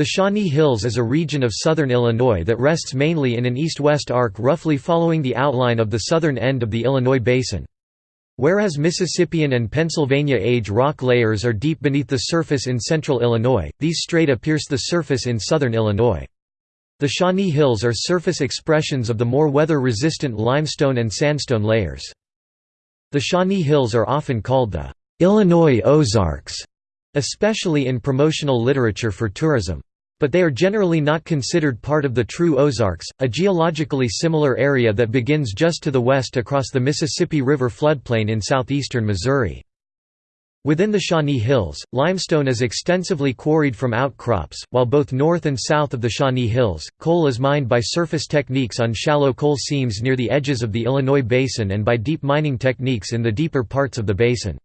The Shawnee Hills is a region of southern Illinois that rests mainly in an east-west arc roughly following the outline of the southern end of the Illinois Basin. Whereas Mississippian and Pennsylvania age rock layers are deep beneath the surface in central Illinois, these strata pierce the surface in southern Illinois. The Shawnee Hills are surface expressions of the more weather-resistant limestone and sandstone layers. The Shawnee Hills are often called the Illinois Ozarks, especially in promotional literature for tourism. But they are generally not considered part of the true Ozarks, a geologically similar area that begins just to the west across the Mississippi River floodplain in southeastern Missouri. Within the Shawnee Hills, limestone is extensively quarried from outcrops, while both north and south of the Shawnee Hills, coal is mined by surface techniques on shallow coal seams near the edges of the Illinois Basin and by deep mining techniques in the deeper parts of the basin.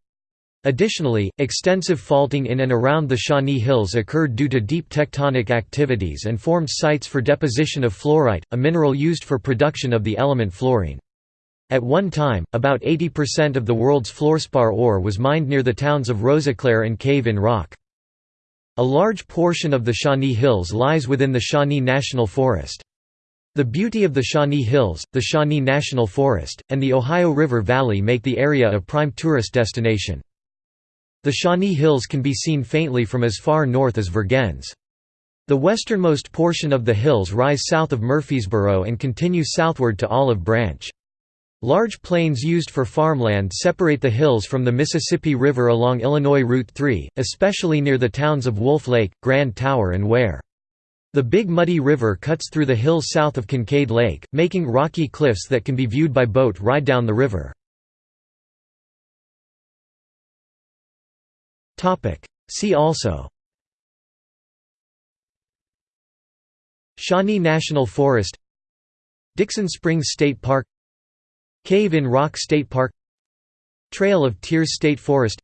Additionally, extensive faulting in and around the Shawnee Hills occurred due to deep tectonic activities and formed sites for deposition of fluorite, a mineral used for production of the element fluorine. At one time, about 80% of the world's fluorspar ore was mined near the towns of Rosiclare and Cave in Rock. A large portion of the Shawnee Hills lies within the Shawnee National Forest. The beauty of the Shawnee Hills, the Shawnee National Forest, and the Ohio River Valley make the area a prime tourist destination. The Shawnee Hills can be seen faintly from as far north as Vergennes. The westernmost portion of the hills rise south of Murphysboro and continue southward to Olive Branch. Large plains used for farmland separate the hills from the Mississippi River along Illinois Route 3, especially near the towns of Wolf Lake, Grand Tower and Ware. The Big Muddy River cuts through the hills south of Kincaid Lake, making rocky cliffs that can be viewed by boat ride down the river. See also. Shawnee National Forest. Dixon Springs State Park. Cave in Rock State Park. Trail of Tears State Forest.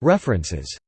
References